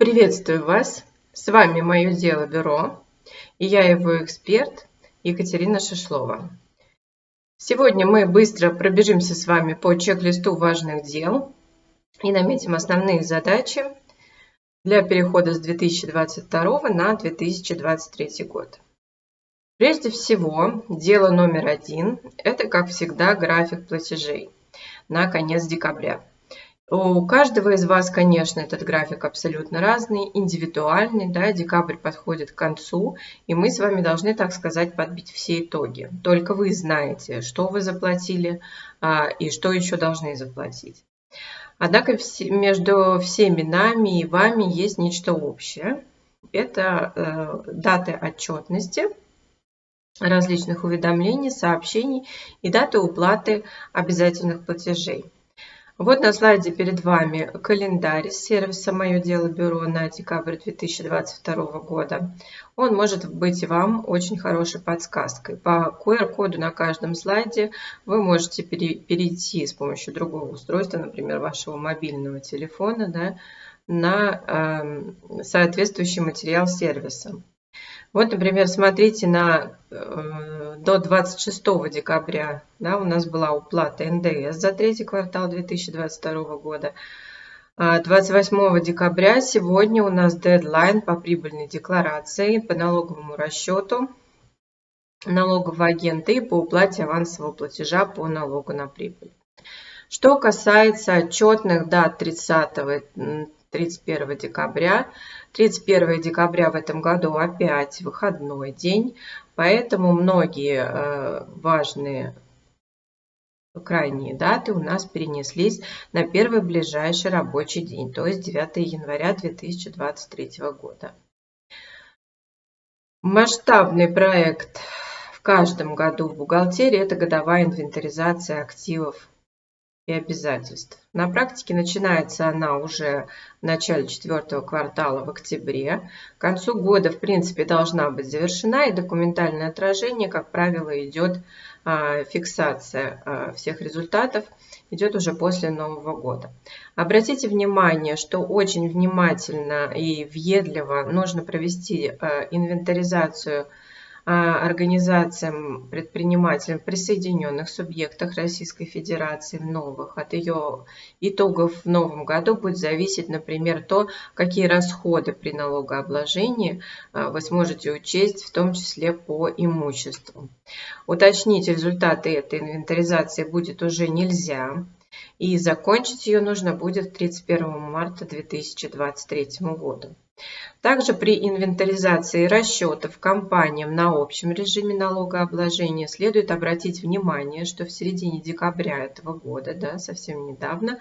Приветствую вас! С вами Мое Дело Бюро и я его эксперт Екатерина Шишлова. Сегодня мы быстро пробежимся с вами по чек-листу важных дел и наметим основные задачи для перехода с 2022 на 2023 год. Прежде всего, дело номер один – это, как всегда, график платежей на конец декабря. У каждого из вас, конечно, этот график абсолютно разный, индивидуальный, да, декабрь подходит к концу, и мы с вами должны, так сказать, подбить все итоги. Только вы знаете, что вы заплатили а, и что еще должны заплатить. Однако между всеми нами и вами есть нечто общее. Это э, даты отчетности, различных уведомлений, сообщений и даты уплаты обязательных платежей. Вот на слайде перед вами календарь сервиса «Мое дело бюро» на декабрь 2022 года. Он может быть вам очень хорошей подсказкой. По QR-коду на каждом слайде вы можете перейти с помощью другого устройства, например, вашего мобильного телефона, да, на э, соответствующий материал сервиса. Вот, например, смотрите на э, до 26 декабря да, у нас была уплата НДС за третий квартал 2022 года. 28 а декабря сегодня у нас дедлайн по прибыльной декларации, по налоговому расчету налогового агента и по уплате авансового платежа по налогу на прибыль. Что касается отчетных дат 30 31 декабря. 31 декабря в этом году опять выходной день, поэтому многие э, важные крайние даты у нас перенеслись на первый ближайший рабочий день, то есть 9 января 2023 года. Масштабный проект в каждом году в бухгалтерии – это годовая инвентаризация активов и обязательств. На практике начинается она уже в начале четвертого квартала в октябре. К концу года, в принципе, должна быть завершена, и документальное отражение, как правило, идет а, фиксация а, всех результатов, идет уже после Нового года. Обратите внимание, что очень внимательно и въедливо нужно провести а, инвентаризацию а, организациям, предпринимателям, присоединенных субъектах Российской Федерации в новых. От ее итогов в новом году будет зависеть, например, то, какие расходы при налогообложении а, вы сможете учесть, в том числе по имуществу. Уточнить результаты этой инвентаризации будет уже нельзя. И закончить ее нужно будет 31 марта 2023 года. Также при инвентаризации расчетов компаниям на общем режиме налогообложения следует обратить внимание, что в середине декабря этого года, да, совсем недавно,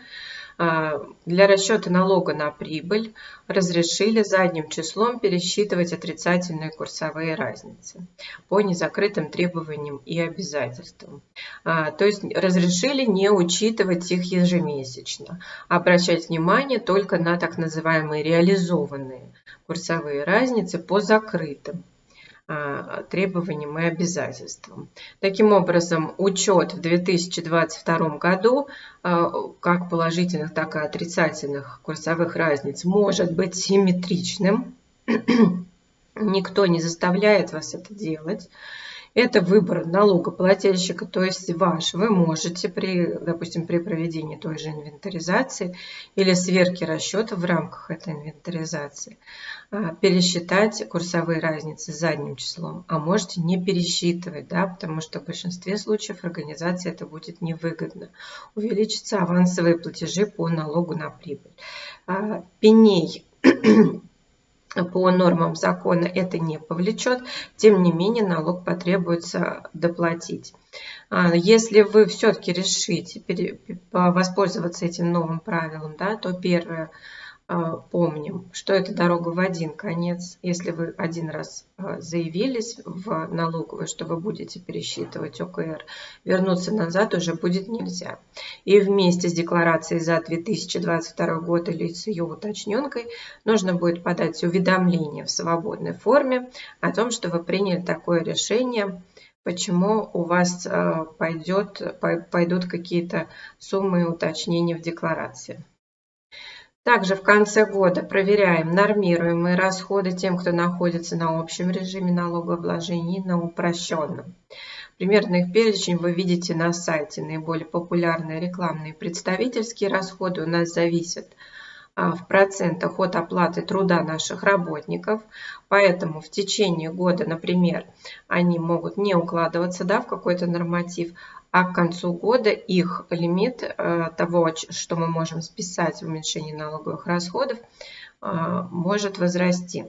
для расчета налога на прибыль разрешили задним числом пересчитывать отрицательные курсовые разницы по незакрытым требованиям и обязательствам. А, то есть разрешили не учитывать их ежемесячно, а обращать внимание только на так называемые реализованные курсовые разницы по закрытым а, требованиям и обязательствам. Таким образом, учет в 2022 году а, как положительных, так и отрицательных курсовых разниц может быть симметричным. Никто не заставляет вас это делать. Это выбор налогоплательщика, то есть ваш. Вы можете, при, допустим, при проведении той же инвентаризации или сверки расчета в рамках этой инвентаризации а, пересчитать курсовые разницы задним числом, а можете не пересчитывать, да, потому что в большинстве случаев организации это будет невыгодно. Увеличатся авансовые платежи по налогу на прибыль. А, пеней по нормам закона это не повлечет, тем не менее налог потребуется доплатить. А, если вы все-таки решите воспользоваться этим новым правилом, да, то первое – помним, что это дорога в один конец. Если вы один раз а, заявились в налоговую, что вы будете пересчитывать ОКР, вернуться назад уже будет нельзя. И вместе с декларацией за 2022 год или с ее уточненкой нужно будет подать уведомление в свободной форме о том, что вы приняли такое решение, почему у вас а, пойдет, пойдут какие-то суммы и уточнения в декларации. Также в конце года проверяем нормируемые расходы тем, кто находится на общем режиме налогообложения и на упрощенном. Примерно их перечень вы видите на сайте. Наиболее популярные рекламные представительские расходы у нас зависят а, в процентах от оплаты труда наших работников. Поэтому в течение года, например, они могут не укладываться да, в какой-то норматив, а к концу года их лимит э, того, что мы можем списать в уменьшении налоговых расходов, э, может возрасти.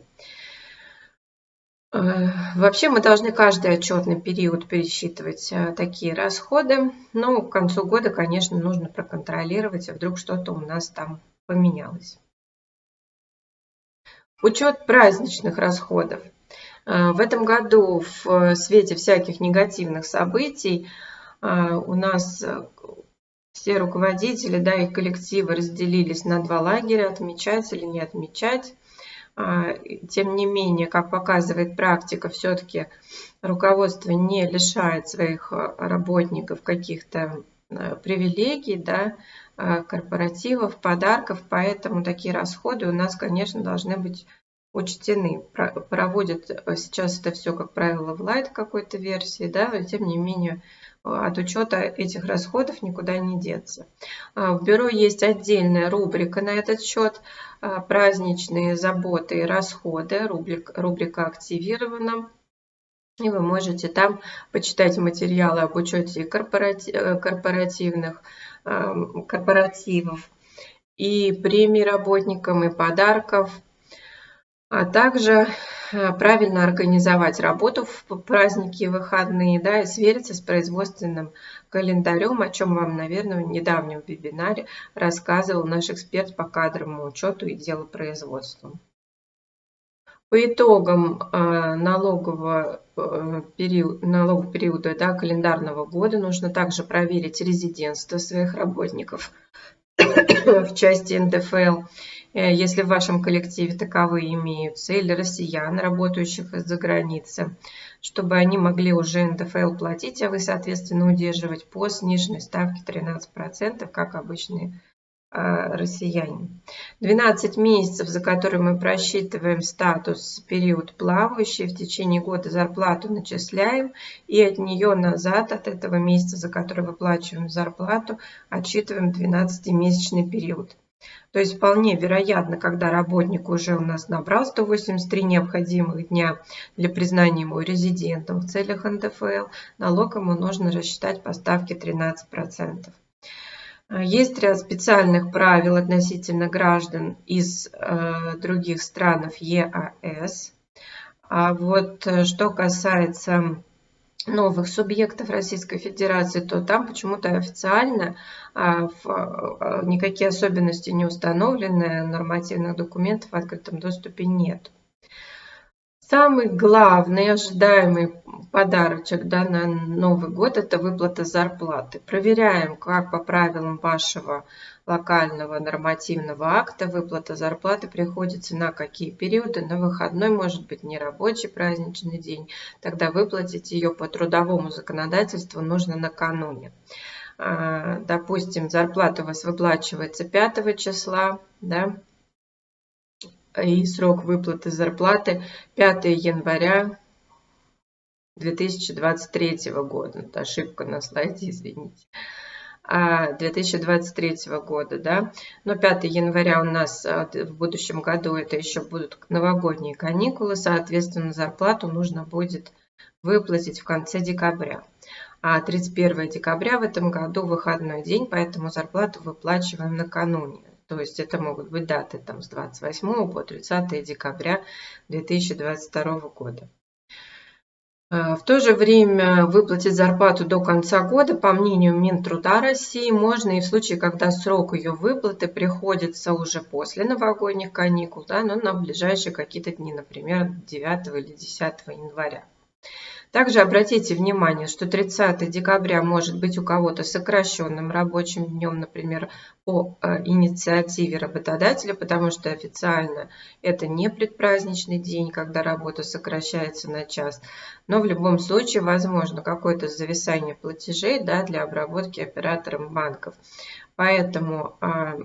Э, вообще мы должны каждый отчетный период пересчитывать такие расходы, но к концу года, конечно, нужно проконтролировать, а вдруг что-то у нас там поменялось. Учет праздничных расходов. В этом году в свете всяких негативных событий у нас э, все руководители, да, и коллективы разделились на два лагеря, отмечать или не отмечать. А, тем не менее, как показывает практика, все-таки руководство не лишает своих э, работников каких-то э, привилегий, да, корпоративов, подарков, поэтому такие расходы у нас, конечно, должны быть учтены. Проводят сейчас это все, как правило, в лайт какой-то версии, да, но тем не менее от учета этих расходов никуда не деться. А, в бюро есть отдельная рубрика на этот счет а, «Праздничные заботы и расходы». Рубрика, рубрика активирована. И вы можете там почитать материалы об учете э, корпоративных корпоративов и премий работникам, и подарков, а также Э, правильно организовать работу в праздники и выходные, да, и свериться с производственным календарем, о чем вам, наверное, в недавнем вебинаре рассказывал наш эксперт по кадровому учету и делопроизводству. По итогам э, налогового, э, периода, налогового периода да, календарного года нужно также проверить резидентство своих работников в части НДФЛ Э, если в вашем коллективе таковые имеются, или россиян, работающих из-за границы, чтобы они могли уже НДФЛ платить, а вы, соответственно, удерживать по сниженной ставке 13%, как обычные россияне. 12 месяцев, за которые мы просчитываем статус период плавающий, в течение года зарплату начисляем и от нее назад, от этого месяца, за который выплачиваем зарплату, отсчитываем 12-месячный период. То есть вполне вероятно, когда работник уже у нас набрал 183 необходимых дня для признания его резидентом в целях НДФЛ, налог ему нужно рассчитать по ставке 13%. Есть ряд специальных правил относительно граждан из э, других стран ЕАЭС. А вот э, что касается новых субъектов Российской Федерации, то там почему-то официально а, а, никакие особенности не установлены, нормативных документов в открытом доступе нет. Самый главный ожидаемый подарочек да, на Новый год – это выплата зарплаты. Проверяем, как по правилам вашего локального нормативного акта выплата зарплаты приходится на какие периоды. На выходной может быть нерабочий праздничный день. Тогда выплатить ее по трудовому законодательству нужно накануне. А, допустим, зарплата у вас выплачивается 5 числа, да, и срок выплаты зарплаты 5 января 2023 года. Это ошибка на слайде, извините. 2023 а, года, да. Но 5 января у нас а, в будущем году это еще будут новогодние каникулы, соответственно, зарплату нужно будет выплатить в конце декабря. А 31 декабря в этом году выходной день, поэтому зарплату выплачиваем накануне. То есть это могут быть даты там, с 28 по 30 декабря 2022 года. А, в то же время выплатить зарплату до конца года, по мнению Минтруда России, можно и в случае, когда срок ее выплаты приходится уже после новогодних каникул, да, но на ближайшие какие-то дни, например, 9 или 10 января. Также обратите внимание, что 30 декабря может быть у кого-то сокращенным рабочим днем, например, по э, инициативе работодателя, потому что официально это не предпраздничный день, когда работа сокращается на час. Но в любом случае возможно какое-то зависание платежей да, для обработки оператором банков. Поэтому а,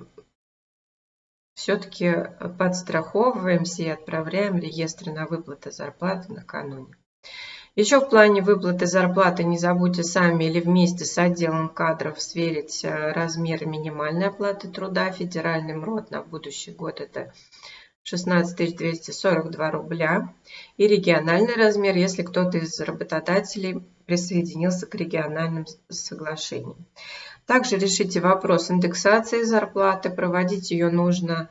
все-таки подстраховываемся и отправляем реестры на выплаты зарплаты накануне. Еще в плане выплаты зарплаты не забудьте сами или вместе с отделом кадров сверить э, размер минимальной оплаты труда. Федеральный МРОД на будущий год это 16 242 рубля. И региональный размер, если кто-то из работодателей присоединился к региональным соглашениям. Также решите вопрос индексации зарплаты. Проводить ее нужно,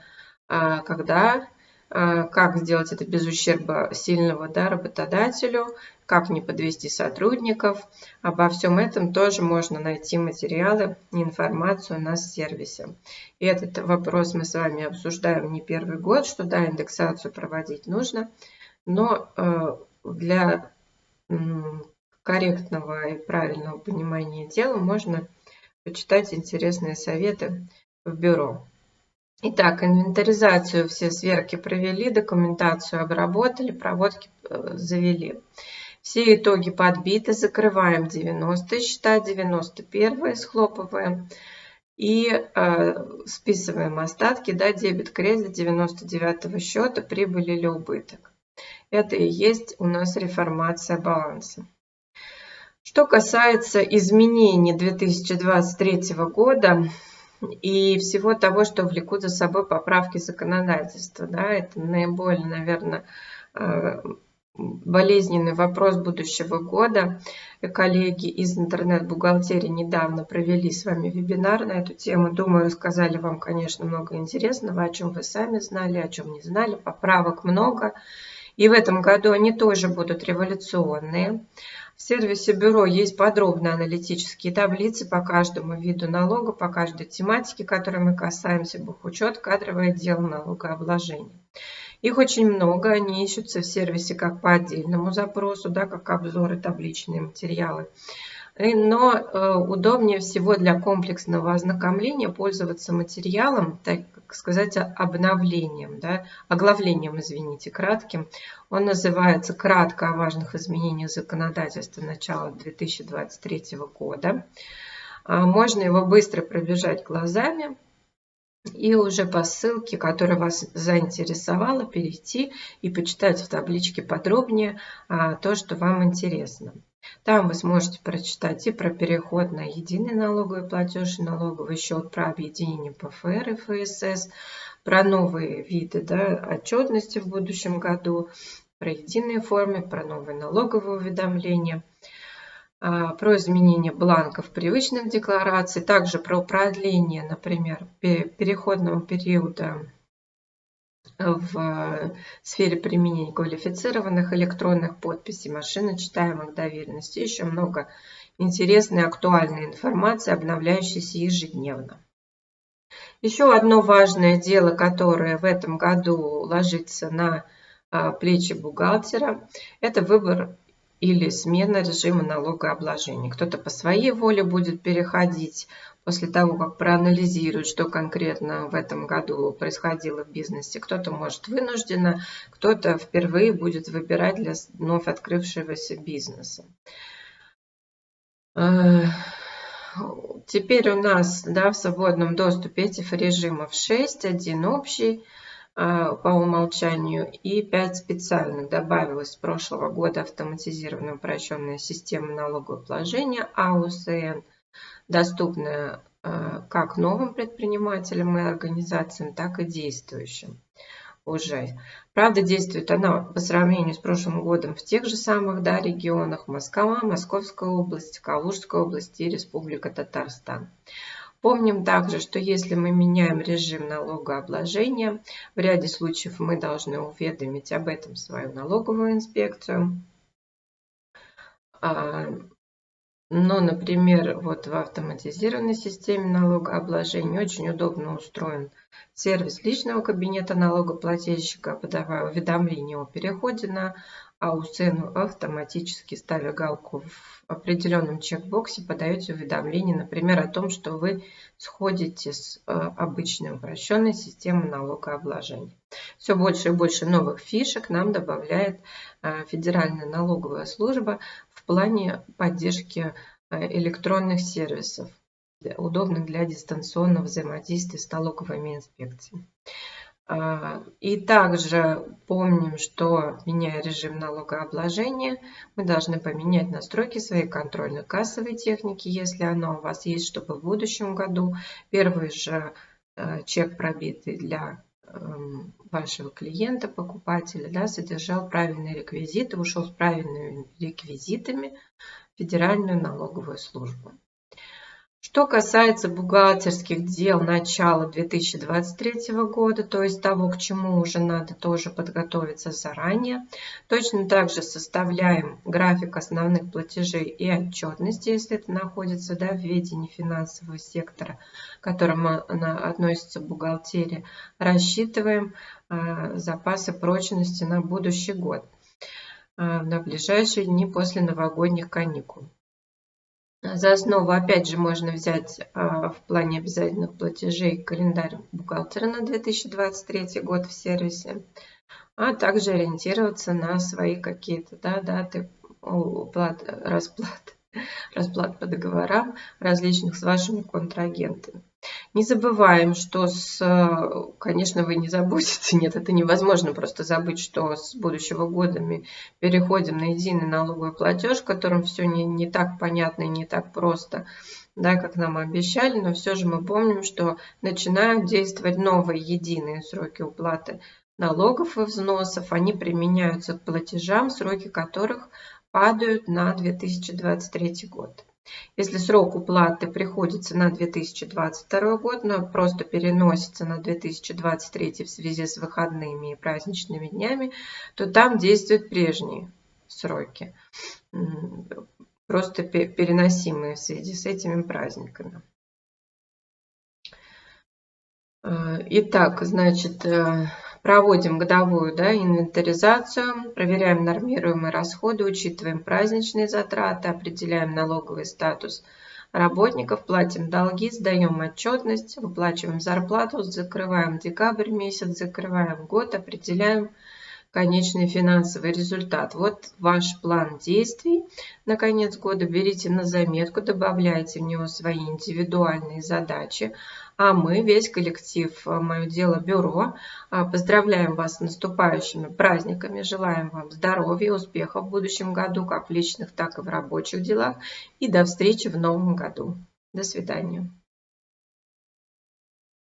э, когда а, как сделать это без ущерба сильного да, работодателю, как не подвести сотрудников. Обо всем этом тоже можно найти материалы информацию на сервисе. И этот вопрос мы с вами обсуждаем не первый год, что да, индексацию проводить нужно, но э, для корректного и правильного понимания дела можно почитать интересные советы в бюро. Итак, инвентаризацию все сверки провели, документацию обработали, проводки э, завели. Все итоги подбиты, закрываем 90 счета, 91 схлопываем и э, списываем остатки, да, дебет, кредит 99 счета, прибыль или убыток. Это и есть у нас реформация баланса. Что касается изменений 2023 года, и всего того, что влекут за собой поправки законодательства. Да, это наиболее, наверное, э, болезненный вопрос будущего года. Коллеги из интернет-бухгалтерии недавно провели с вами вебинар на эту тему. Думаю, рассказали вам, конечно, много интересного, о чем вы сами знали, о чем не знали. Поправок много. И в этом году они тоже будут революционные. В сервисе бюро есть подробные аналитические таблицы по каждому виду налога, по каждой тематике, которой мы касаемся, бухучет, кадровое дело, налогообложение. Их очень много, они ищутся в сервисе как по отдельному запросу, да, как обзоры, табличные материалы. Но э, удобнее всего для комплексного ознакомления пользоваться материалом, так сказать, обновлением, да, оглавлением, извините, кратким. Он называется «Кратко о важных изменениях законодательства начала 2023 года». А, можно его быстро пробежать глазами и уже по ссылке, которая вас заинтересовала, перейти и почитать в табличке подробнее то, что вам интересно. Там вы сможете прочитать и про переход на единый налоговый платеж налоговый счет, про объединение ПФР и ФСС, про новые виды да, отчетности в будущем году, про единые формы, про новые налоговые уведомления, а, про изменение бланков привычных деклараций, также про продление, например, переходного периода в э, сфере применения квалифицированных электронных подписей, машиночитаемых доверенностей. Еще много интересной актуальной информации, обновляющейся ежедневно. Еще одно важное дело, которое в этом году ложится на а, плечи бухгалтера, это выбор или смена режима налогообложения. Кто-то по своей воле будет переходить после того, как проанализирует, что конкретно в этом году происходило в бизнесе. Кто-то может вынужденно, кто-то впервые будет выбирать для вновь открывшегося бизнеса. Э, теперь у нас да, в свободном доступе этих режимов 6, один общий, а, по умолчанию и 5 специальных. Добавилась с прошлого года автоматизированная упрощенная система налогообложения АУСН, доступная а, как новым предпринимателям и организациям, так и действующим уже. Правда, действует она по сравнению с прошлым годом в тех же самых да, регионах Москва, Московская область, Калужская область и Республика Татарстан. Помним также, что если мы меняем режим налогообложения, в ряде случаев мы должны уведомить об этом свою налоговую инспекцию. Но, например, вот в автоматизированной системе налогообложения очень удобно устроен сервис личного кабинета налогоплательщика, подавая уведомление о переходе на АУСН, автоматически ставя галку в определенном чекбоксе, подаете уведомление, например, о том, что вы сходите с э, обычной упрощенной системой налогообложения. Все больше и больше новых фишек нам добавляет э, Федеральная налоговая служба в плане поддержки э, электронных сервисов, удобных для дистанционного взаимодействия с налоговыми инспекциями. А, и также помним, что меняя режим налогообложения, мы должны поменять настройки своей контрольно-кассовой техники, если она у вас есть, чтобы в будущем году первый же э, чек пробитый для эм, вашего клиента, покупателя, да, содержал правильные реквизиты, ушел с правильными реквизитами в Федеральную налоговую службу. Что касается бухгалтерских дел начала 2023 года, то есть того, к чему уже надо тоже подготовиться заранее, точно так же составляем график основных платежей и отчетности, если это находится да, в ведении финансового сектора, к которому она относится бухгалтерия, рассчитываем э, запасы прочности на будущий год, э, на ближайшие дни после новогодних каникул. За основу, опять же, можно взять а, в плане обязательных платежей календарь бухгалтера на 2023 год в сервисе, а также ориентироваться на свои какие-то да, даты уплат, расплат, расплат по договорам различных с вашими контрагентами. Не забываем, что с, конечно, вы не забудете, нет, это невозможно просто забыть, что с будущего года мы переходим на единый налоговый платеж, в котором все не, не так понятно и не так просто, да, как нам обещали, но все же мы помним, что начинают действовать новые единые сроки уплаты налогов и взносов, они применяются к платежам, сроки которых падают на 2023 год. Если срок уплаты приходится на 2022 год, но просто переносится на 2023 в связи с выходными и праздничными днями, то там действуют прежние сроки, просто переносимые в связи с этими праздниками. Э, итак, значит, э, Проводим годовую да, инвентаризацию, проверяем нормируемые расходы, учитываем праздничные затраты, определяем налоговый статус работников, платим долги, сдаем отчетность, выплачиваем зарплату, закрываем декабрь месяц, закрываем год, определяем конечный финансовый результат. Вот ваш план действий на конец года. Берите на заметку, добавляйте в него свои индивидуальные задачи. А мы, весь коллектив э, «Мое дело бюро», э, поздравляем вас с наступающими праздниками, желаем вам здоровья, успехов в будущем году, как в личных, так и в рабочих делах. И до встречи в новом году. До свидания.